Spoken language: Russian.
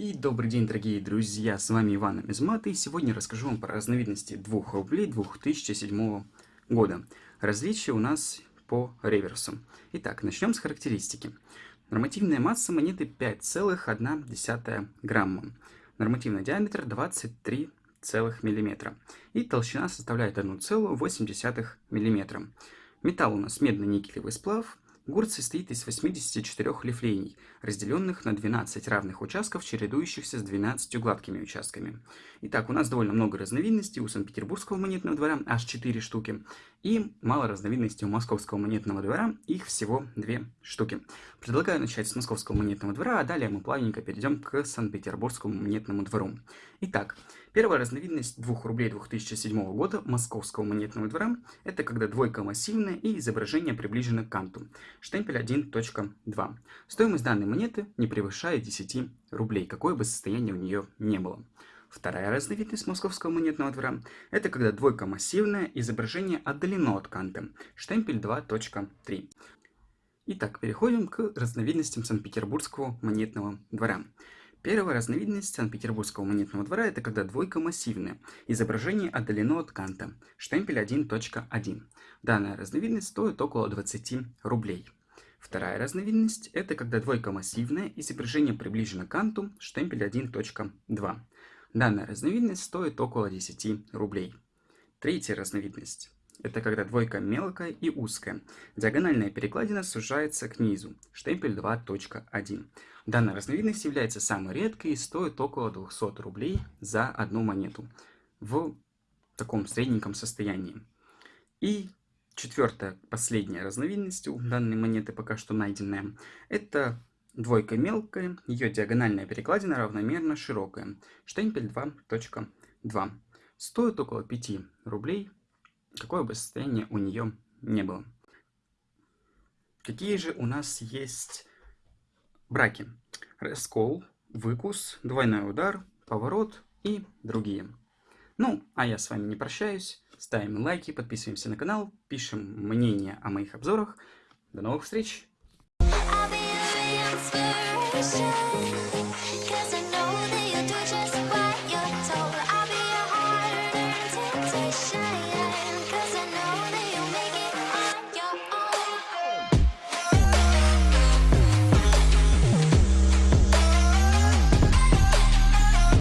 И добрый день, дорогие друзья, с вами Иван Мизмат, и сегодня расскажу вам про разновидности 2 рублей 2007 года. Различия у нас по реверсу. Итак, начнем с характеристики. Нормативная масса монеты 5,1 грамма. Нормативный диаметр 23 мм. И толщина составляет 1,8 мм. Металл у нас медно-никелевый сплав, Гурт состоит из 84 лифлений, разделенных на 12 равных участков, чередующихся с 12 гладкими участками. Итак, у нас довольно много разновидностей у Санкт-Петербургского монетного двора, аж 4 штуки, и мало разновидностей у Московского монетного двора, их всего 2 штуки. Предлагаю начать с Московского монетного двора, а далее мы плавненько перейдем к Санкт-Петербургскому монетному двору. Итак, первая разновидность 2 рублей 2007 года Московского монетного двора – это когда двойка массивная и изображение приближено к канту. Штемпель 1.2. Стоимость данной монеты не превышает 10 рублей, какое бы состояние у нее не было. Вторая разновидность московского монетного двора – это когда двойка массивная, изображение отдалено от канта. Штемпель 2.3. Итак, переходим к разновидностям Санкт-Петербургского монетного двора. Первая разновидность Санкт-Петербургского монетного двора – это когда двойка массивная, изображение отдалено от канта, штемпель 1.1. Данная разновидность стоит около 20 рублей. Вторая разновидность – это когда двойка массивная, изображение приближено к канту, штемпель 1.2. Данная разновидность стоит около 10 рублей. Третья разновидность – это когда двойка мелкая и узкая. Диагональная перекладина сужается к низу. Штемпель 2.1. Данная разновидность является самой редкой и стоит около 200 рублей за одну монету в таком средненьком состоянии. И четвертая, последняя разновидность у данной монеты пока что найденная, это Двойка мелкая, ее диагональная перекладина равномерно широкая. Штемпель 2.2. Стоит около 5 рублей, какое бы состояние у нее не было. Какие же у нас есть браки? Раскол, выкус, двойной удар, поворот и другие. Ну, а я с вами не прощаюсь. Ставим лайки, подписываемся на канал, пишем мнение о моих обзорах. До новых встреч! ocean